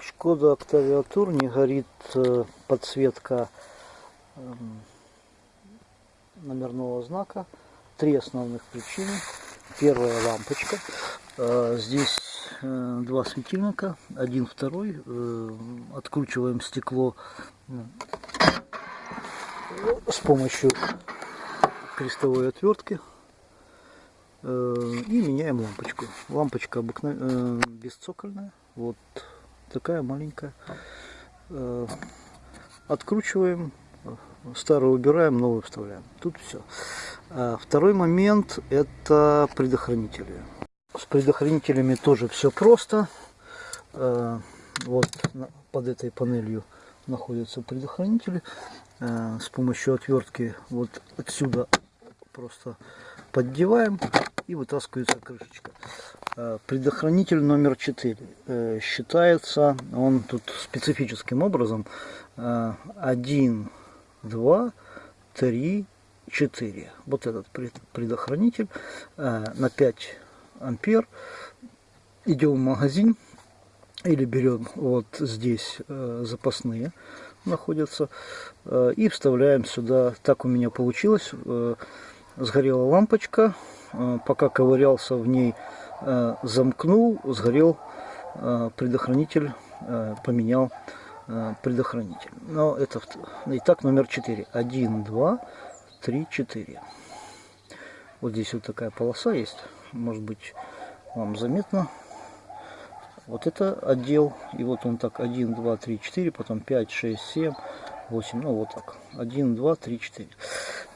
Шкода Tour не горит э, подсветка эм, номерного знака. Три основных причины. Первая лампочка. Э, здесь э, два светильника, один, второй. Откручиваем стекло с помощью крестовой отвертки и меняем лампочку. Лампочка обыкновенная, бесцокольная. Вот такая маленькая. Э, откручиваем, старую убираем, новую вставляем. Тут все. А второй момент это предохранители. С предохранителями тоже все просто. Э, вот под этой панелью находятся предохранители. Э, с помощью отвертки вот отсюда просто поддеваем и вытаскивается крышечка. Э, предохранитель номер 4 э, считается, он тут специфическим образом 1, 2, 3, 4. Вот этот предохранитель э, на 5 ампер. Идем в магазин или берем вот здесь запасные находятся и вставляем сюда. Так у меня получилось. Сгорела лампочка, пока ковырялся в ней замкнул, сгорел э, предохранитель, э, поменял предохранитель. Но это итак номер 4. 1, 2, 3, 4. Вот здесь вот такая полоса есть. Может быть вам заметно. Вот это отдел. И вот он так 1, 2, 3, 4, потом 5, 6, 7, 8. Ну вот так. 1, 2, 3, 4.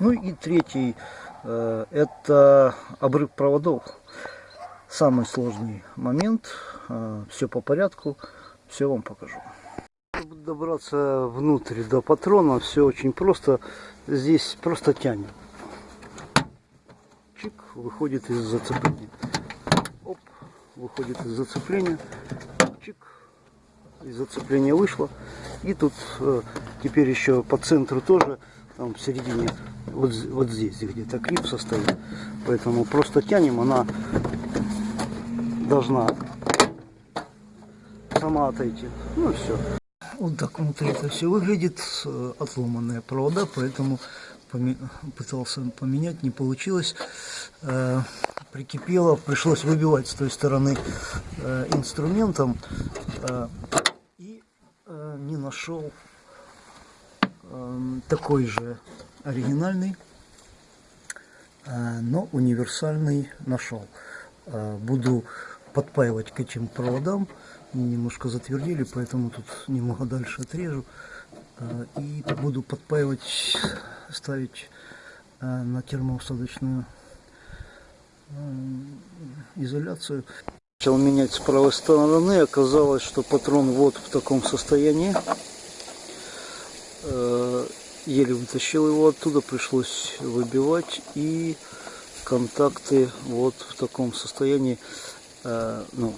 Ну и третий это обрыв проводов самый сложный момент. А, все по порядку, все вам покажу. Чтобы добраться внутрь до патрона, все очень просто. Здесь просто тянет. Чик, выходит из зацепления. Оп, выходит из зацепления. Чик, из зацепления вышло. И тут э, теперь еще по центру тоже, там в середине, вот, вот здесь где-то клипса стоит. Поэтому просто тянем, она должна сама отойти. Ну все. Вот так внутри это все выглядит. Отломанные провода, поэтому пытался поменять, не получилось. Э, прикипело, пришлось выбивать с той стороны э, инструментом. Э, и не нашел такой же оригинальный, но универсальный нашел. Буду подпаивать к этим проводам. Немножко затвердили, поэтому тут немного дальше отрежу. А, и буду подпаивать, ставить а, на термоусадочную изоляцию. Начал менять с правой стороны, оказалось, что патрон вот в таком состоянии. А, еле вытащил его оттуда, пришлось выбивать и контакты вот в таком состоянии. Э, ну,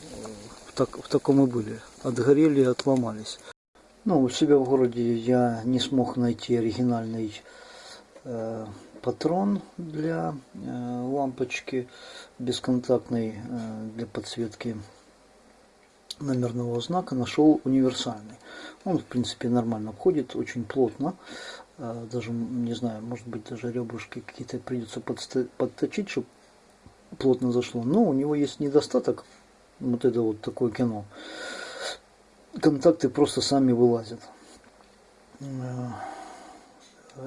в, так, в таком и были. Отгорели и отломались. Ну, у себя в городе я не смог найти оригинальный э, патрон для э, лампочки бесконтактной э, для подсветки номерного знака. Нашел универсальный. Он, в принципе, нормально входит, очень плотно. Э, даже, не знаю, может быть, даже ребрышки какие-то придется подточить, чтобы плотно зашло. Но у него есть недостаток, вот это вот такое кино. Контакты просто сами вылазят. Э,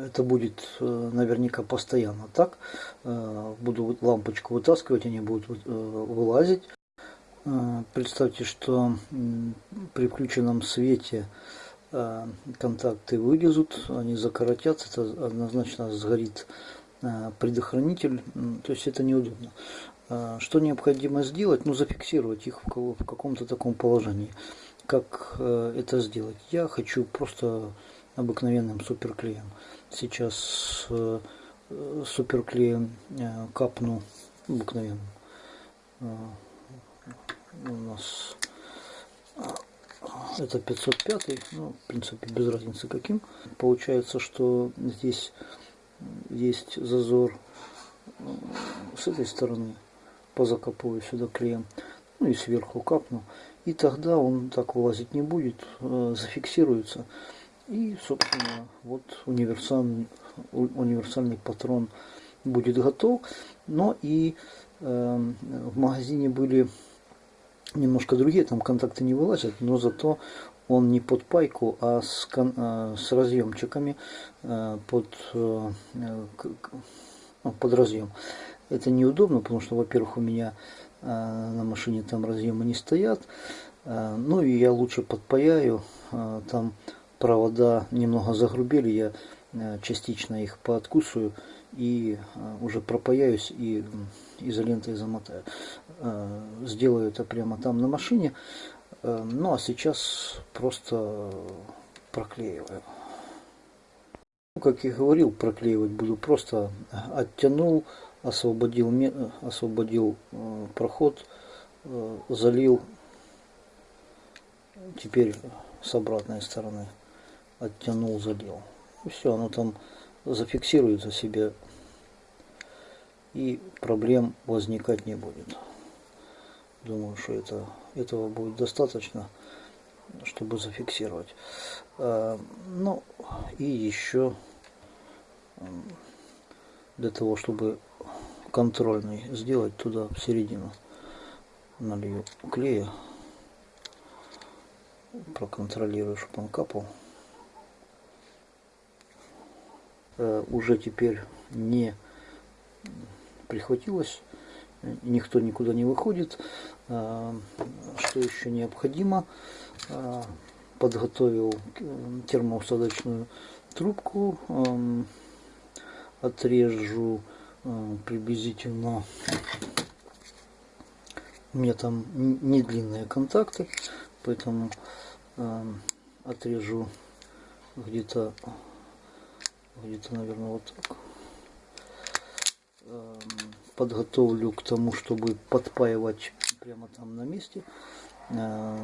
это будет э, наверняка постоянно так. Э, буду лампочку вытаскивать, они будут вылазить. Представьте, что при включенном свете контакты вылезут, они закоротятся, это однозначно сгорит предохранитель, то есть это неудобно. Э, что необходимо сделать? Ну, зафиксировать их в каком-то таком положении. Как э, это сделать? Я хочу просто обыкновенным суперклеем. Сейчас суперклеем капну обыкновенным. У нас это 505, ну, в принципе, без разницы каким. Получается, что здесь есть зазор с этой стороны позакапываю сюда клеем ну и сверху капну и тогда он так вылазить не будет, э, зафиксируется. И, собственно, вот универсальный, универсальный патрон будет готов. Но и э, в магазине были немножко другие, там контакты не вылазят, но зато он не под пайку, а с, э, с разъемчиками э, под, э, ну, под разъем. Это неудобно, потому что, во-первых, у меня на машине там разъемы не стоят. Ну и я лучше подпаяю. Там провода немного загрубели, я частично их пооткусываю и уже пропаяюсь и изолентой замотаю. Сделаю это прямо там на машине. Э, ну а сейчас просто проклеиваю. Ну, как я говорил, проклеивать буду просто оттянул, освободил, освободил э, проход, э, залил. Теперь с обратной стороны оттянул, залил. И все, оно там зафиксируется себе и проблем возникать не будет. Думаю, что это, этого будет достаточно, чтобы зафиксировать. А, ну и еще для того, чтобы контрольный сделать туда в середину налью клея проконтролирую чтобы он капал э, уже теперь не прихватилось никто никуда не выходит. А, что еще необходимо? А, подготовил термоусадочную трубку, отрежу приблизительно, у меня там не длинные контакты, поэтому отрежу где-то, где-то, наверное, вот так подготовлю к тому, чтобы подпаивать прямо там на месте. Э,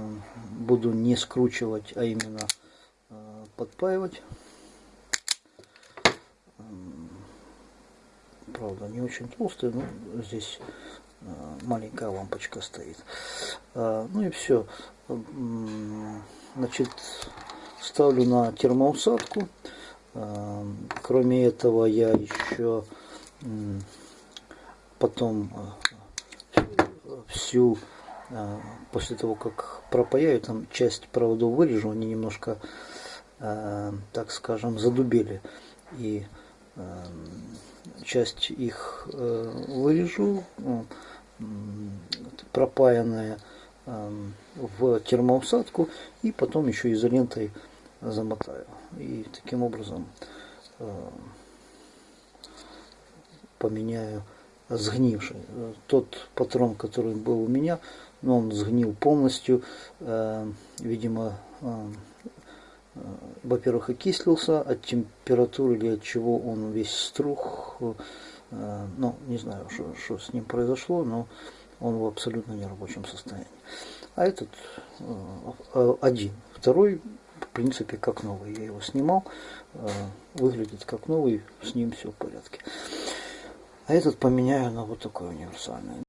буду не скручивать, а именно э, подпаивать. Правда, не очень толстый, но здесь э, маленькая лампочка стоит. Ну и все. Значит, ставлю на термоусадку. Кроме этого, я еще потом э, всю э, после того как пропаяю там часть проводов вырежу они немножко э, так скажем задубели. И часть их вырежу пропаянная в термоусадку и потом еще изолентой замотаю. И таким образом поменяю сгнивший. Тот патрон, который был у меня, но он сгнил полностью. Э, видимо, э, э, во-первых, окислился от температуры или от чего он весь струх. Ну, не знаю, что, с ним произошло, но он в абсолютно нерабочем состоянии. А этот один. Второй, в принципе, как новый. Я его снимал, выглядит как новый, с ним все в порядке. А этот поменяю на вот такой универсальный.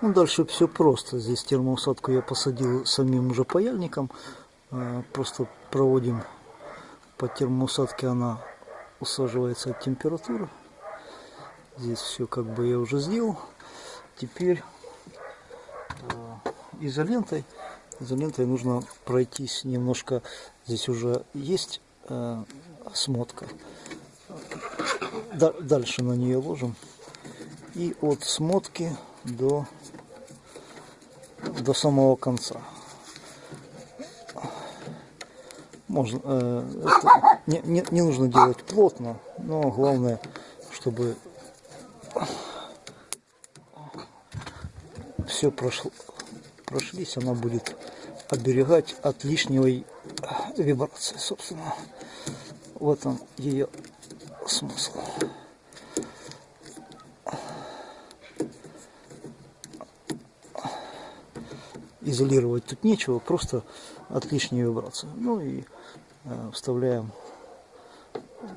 Ну, дальше все просто. Здесь термоусадку я посадил самим уже паяльником. А, просто проводим по термоусадке, она усаживается от температуры. Здесь все как бы я уже сделал. Теперь а, изолентой. Изолентой нужно пройтись немножко. Здесь уже есть э, смотка. Дальше на нее ложим и от смотки до, до самого конца. Можно, э, это не, не, не нужно делать плотно, но главное, чтобы все прошло, прошлись, она будет оберегать от лишней вибрации, собственно. В этом ее смысл. Изолировать тут нечего, просто от лишней вибрации. Ну и э, вставляем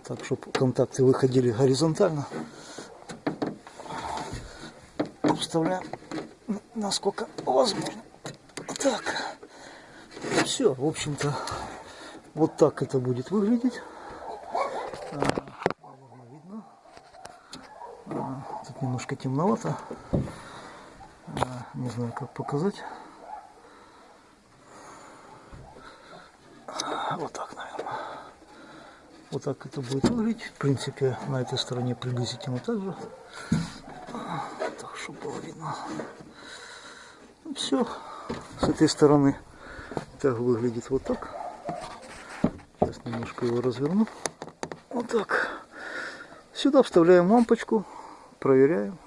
так, чтобы контакты выходили горизонтально. Вставляем насколько возможно. Так. все, в общем-то, вот так это будет выглядеть. А. А, тут немножко темновато. А, не знаю, как показать. Вот так, наверное. Вот так это будет выглядеть. В принципе, на этой стороне приблизительно так же. Так, чтобы было видно. Все. С этой стороны так выглядит вот так. Сейчас немножко его разверну. Вот так. Сюда вставляем лампочку, проверяем.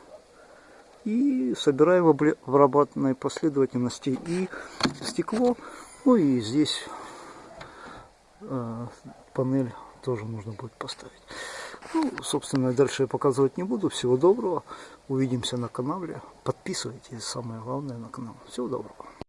И собираем в обратной последовательности и стекло. Ну и здесь э, панель тоже нужно будет поставить. Ну, собственно, дальше я показывать не буду. Всего доброго. Увидимся на канале. Подписывайтесь, самое главное, на канал. Всего доброго.